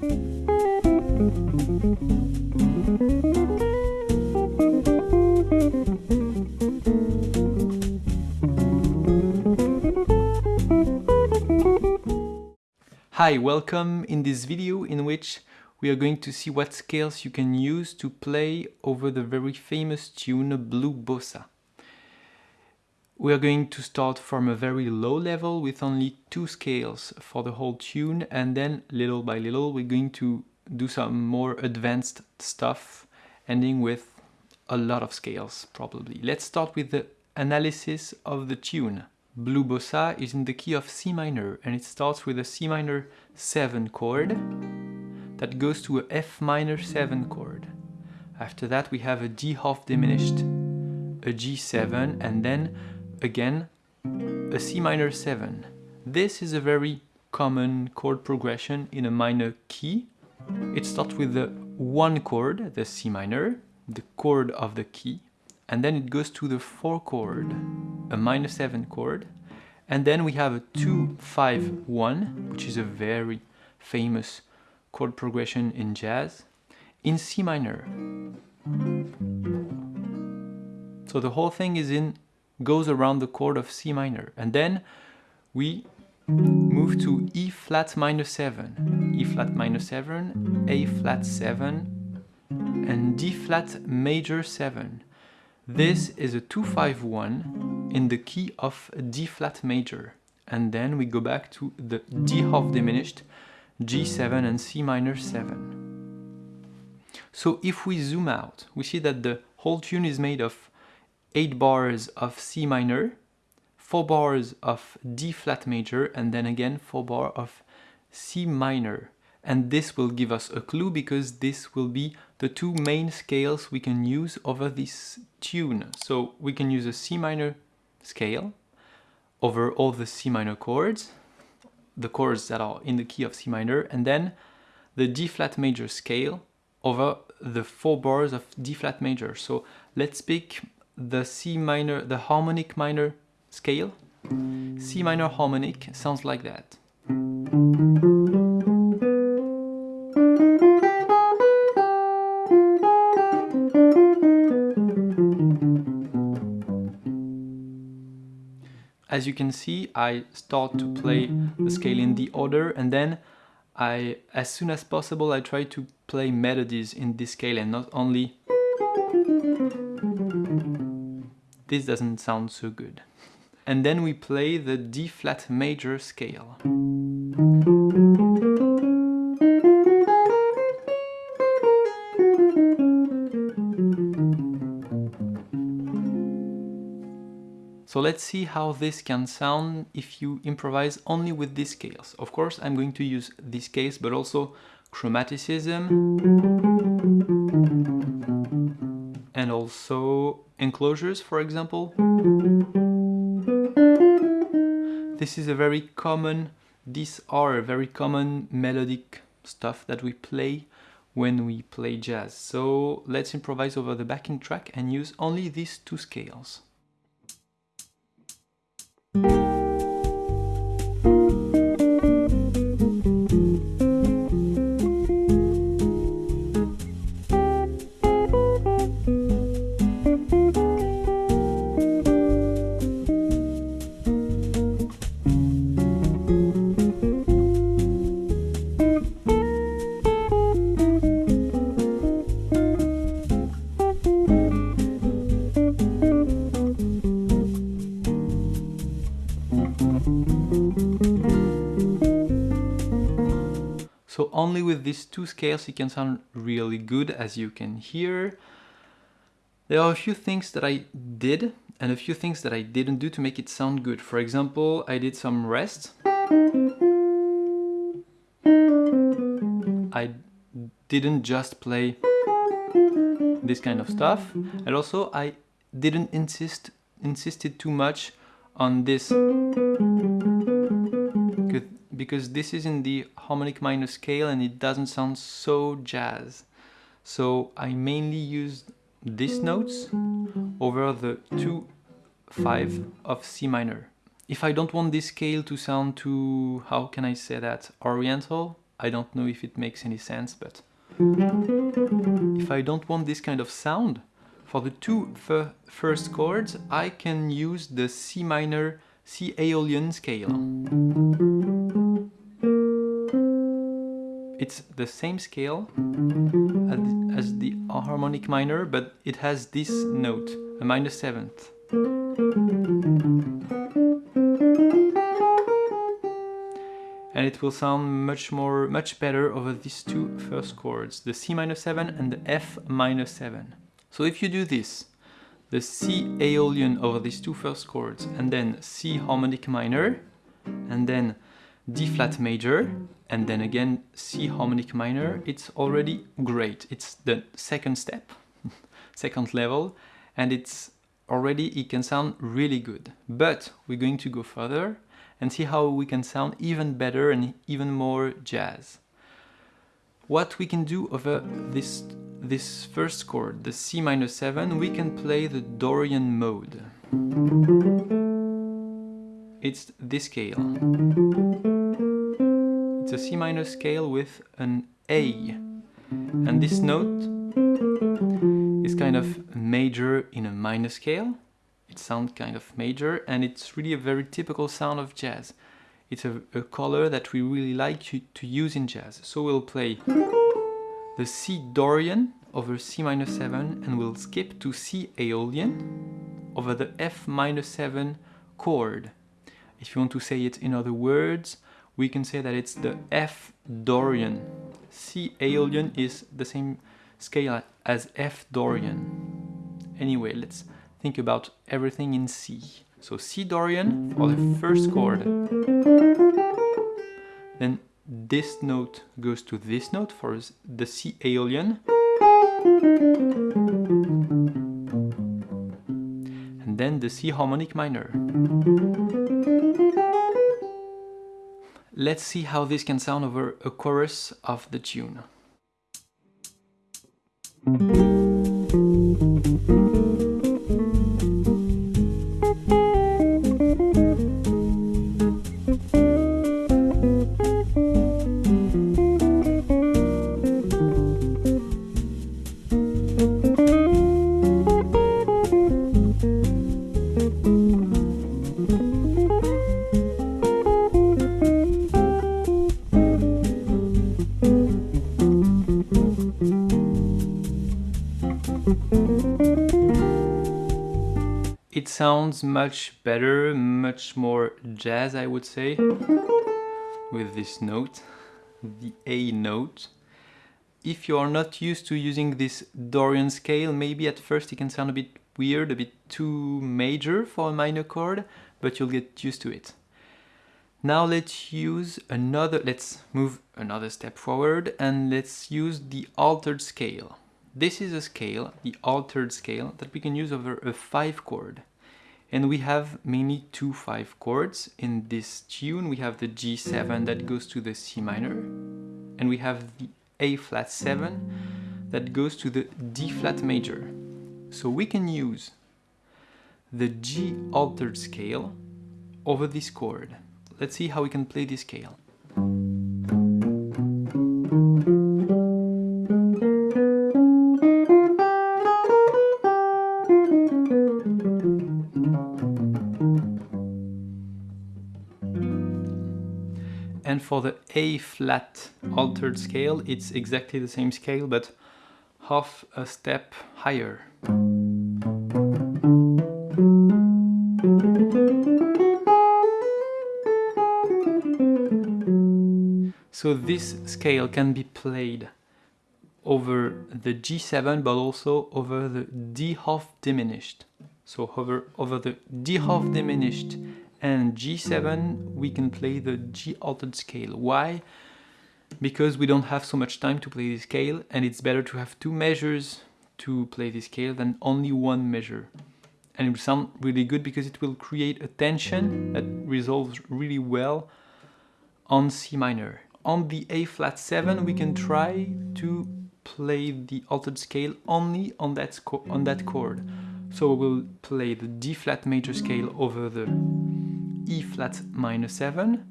Hi, welcome in this video in which we are going to see what scales you can use to play over the very famous tune Blue Bossa. We are going to start from a very low level with only two scales for the whole tune and then little by little we're going to do some more advanced stuff ending with a lot of scales probably. Let's start with the analysis of the tune. Blue Bossa is in the key of C minor and it starts with a C minor 7 chord that goes to a F minor 7 chord. After that we have a D half diminished, a G7 and then again a C minor 7. This is a very common chord progression in a minor key. It starts with the one chord, the C minor, the chord of the key, and then it goes to the 4 chord, a minor 7 chord, and then we have a 2 5 1, which is a very famous chord progression in jazz, in C minor. So the whole thing is in goes around the chord of C minor, and then we move to E flat minor 7, E flat minor 7, A flat 7, and D flat major 7. This is a 251 in the key of D flat major. And then we go back to the D half diminished, G7 and C minor 7. So if we zoom out, we see that the whole tune is made of 8 bars of C minor, 4 bars of D flat major, and then again 4 bar of C minor and this will give us a clue because this will be the two main scales we can use over this tune. So we can use a C minor scale over all the C minor chords, the chords that are in the key of C minor, and then the D flat major scale over the four bars of D flat major. So let's pick the C minor, the harmonic minor scale. C minor harmonic sounds like that. As you can see, I start to play the scale in the order and then I, as soon as possible, I try to play melodies in this scale and not only... This doesn't sound so good. And then we play the D flat major scale. So let's see how this can sound if you improvise only with these scales. Of course, I'm going to use these scales, but also chromaticism and also enclosures, for example. This is a very common, these are very common melodic stuff that we play when we play jazz. So let's improvise over the backing track and use only these two scales. These two scales it can sound really good as you can hear. There are a few things that I did and a few things that I didn't do to make it sound good. For example, I did some rest. I didn't just play this kind of stuff and also I didn't insist insisted too much on this because this is in the harmonic minor scale and it doesn't sound so jazz. So I mainly used these notes over the 2 5 of C minor. If I don't want this scale to sound too, how can I say that, oriental, I don't know if it makes any sense, but if I don't want this kind of sound, for the two first chords, I can use the C minor, C Aeolian scale. It's the same scale as the harmonic minor, but it has this note, a minor seventh. and it will sound much more, much better over these two first chords, the C minor 7 and the F minor 7. So if you do this, the C Aeolian over these two first chords, and then C harmonic minor, and then D flat major, and then again C harmonic minor, it's already great. It's the second step, second level, and it's already, it can sound really good. But we're going to go further and see how we can sound even better and even more jazz. What we can do over this, this first chord, the C minor 7, we can play the Dorian mode. It's this scale. It's a C minor scale with an A. And this note is kind of major in a minor scale it sounds kind of major and it's really a very typical sound of jazz. It's a, a color that we really like to, to use in jazz. So we'll play the C Dorian over C minor 7 and we'll skip to C Aeolian over the F minor 7 chord. If you want to say it in other words, we can say that it's the F Dorian. C Aeolian is the same scale as F Dorian. Anyway, let's think about everything in C. So C Dorian for the first chord. Then this note goes to this note for the C Aeolian. Then the C harmonic minor. Let's see how this can sound over a chorus of the tune. It sounds much better, much more jazz I would say, with this note, the A note. If you are not used to using this Dorian scale, maybe at first it can sound a bit weird, a bit too major for a minor chord, but you'll get used to it. Now let's use another, let's move another step forward and let's use the altered scale. This is a scale, the altered scale, that we can use over a 5 chord. And we have mainly two 5 chords. In this tune we have the G7 that goes to the C minor, and we have the A flat 7 that goes to the D flat major. So we can use the G altered scale over this chord. Let's see how we can play this scale. For the A flat altered scale, it's exactly the same scale, but half a step higher. So this scale can be played over the G7 but also over the D half diminished. So over, over the D half diminished and G7 we can play the G altered scale. Why? Because we don't have so much time to play this scale and it's better to have two measures to play this scale than only one measure. And it will sound really good because it will create a tension that resolves really well on C minor. On the A flat 7 we can try to play the altered scale only on that, on that chord. So we'll play the D flat major scale over the E flat minor 7,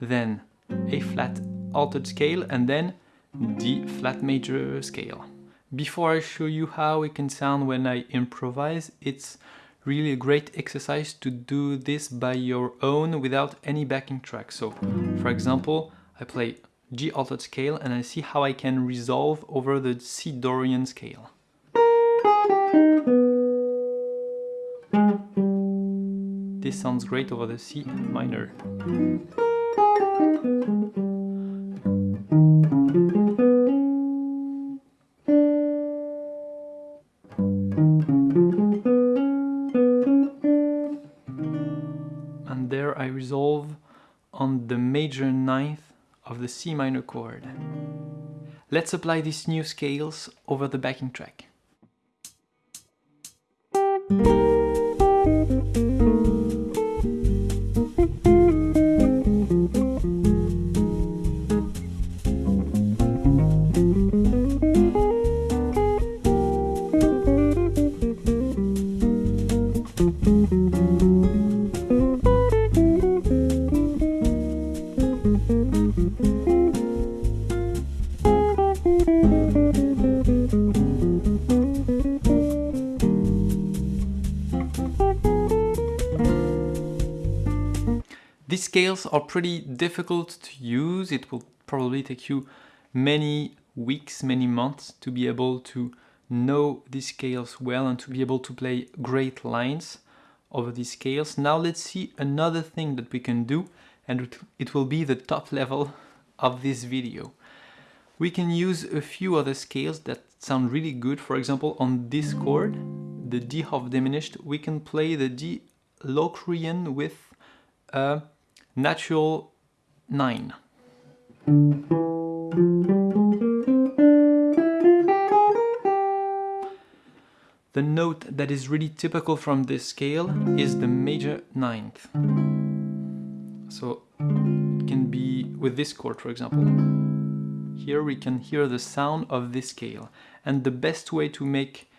then A flat altered scale and then D flat major scale. Before I show you how it can sound when I improvise, it's really a great exercise to do this by your own without any backing track. So, for example, I play G altered scale and I see how I can resolve over the C Dorian scale. This sounds great over the C minor. And there I resolve on the major ninth of the C minor chord. Let's apply these new scales over the backing track. Scales are pretty difficult to use. It will probably take you many weeks, many months to be able to know these scales well and to be able to play great lines over these scales. Now let's see another thing that we can do and it will be the top level of this video. We can use a few other scales that sound really good. For example, on this chord, the D half diminished, we can play the D Locrian with a natural 9. The note that is really typical from this scale is the major ninth. So it can be with this chord, for example. Here we can hear the sound of this scale. And the best way to make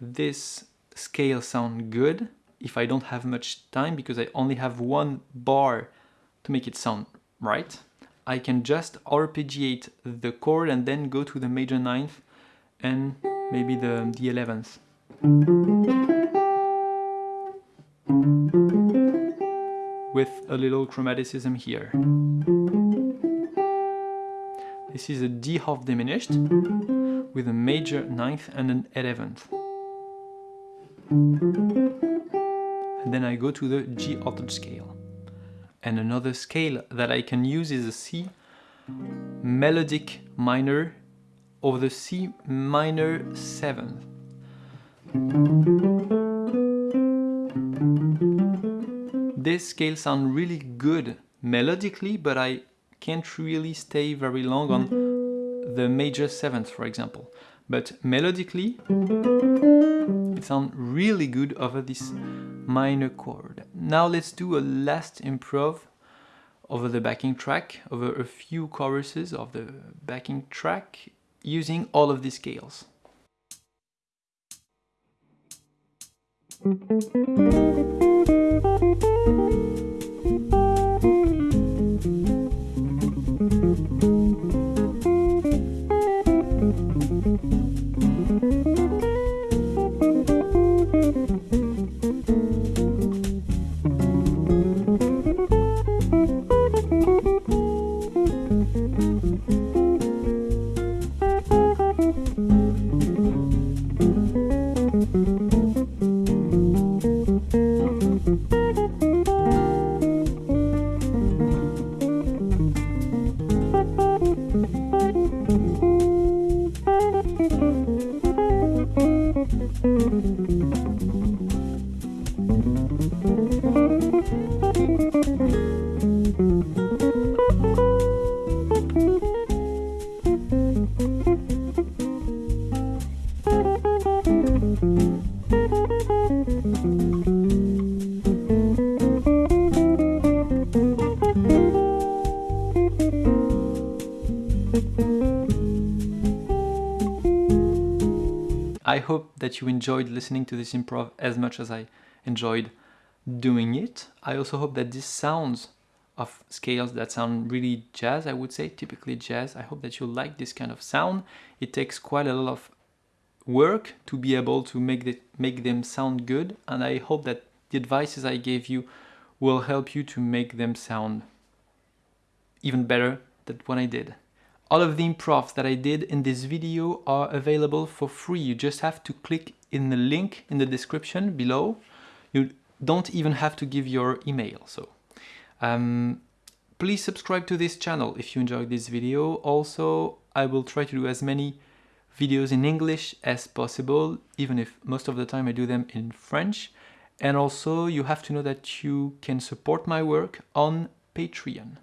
this scale sound good, if I don't have much time, because I only have one bar to make it sound right, I can just arpeggiate the chord and then go to the major ninth and maybe the, the 11th. With a little chromaticism here. This is a D half diminished with a major ninth and an 11th. And then I go to the G altered scale. And another scale that I can use is a C melodic minor over the C minor 7th. This scale sounds really good melodically, but I can't really stay very long on the major 7th, for example. But melodically, it sounds really good over this minor chord. Now let's do a last improv over the backing track, over a few choruses of the backing track, using all of these scales. I hope that you enjoyed listening to this improv as much as I enjoyed doing it. I also hope that these sounds of scales that sound really jazz, I would say, typically jazz. I hope that you like this kind of sound. It takes quite a lot of work to be able to make, the, make them sound good, and I hope that the advices I gave you will help you to make them sound even better than what I did. All of the improvs that I did in this video are available for free. You just have to click in the link in the description below. You don't even have to give your email. So um, please subscribe to this channel if you enjoyed this video. Also, I will try to do as many videos in English as possible, even if most of the time I do them in French. And also you have to know that you can support my work on Patreon.